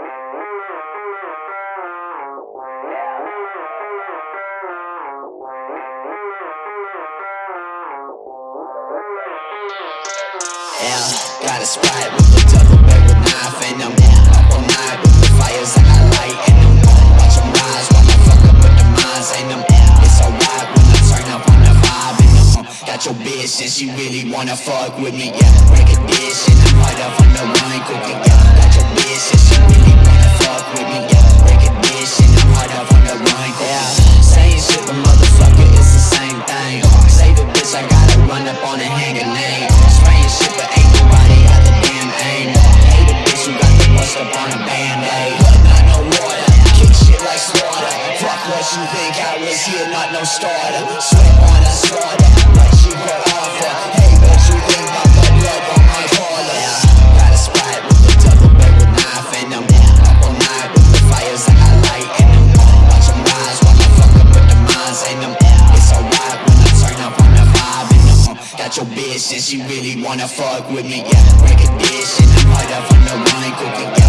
Yeah, got a spot with the double barrel knife and I'm up all night with the fires I got light and I'm watch them rise while I fuck up with the minds and I'm it's alright when I turn up on the vibe and I'm got your bitch and she really wanna fuck with me yeah. Break a dish Run up on and hang name spraying shit but ain't nobody got the damn aim hey the bitch you got the bust up on a band-aid. Not no water kick shit like slaughter. Fuck what you think. I was here not no starter. Sweat on a slaughter like she put I'm your and she really wanna fuck with me? Yeah break a dish and I'm right up on the run cooking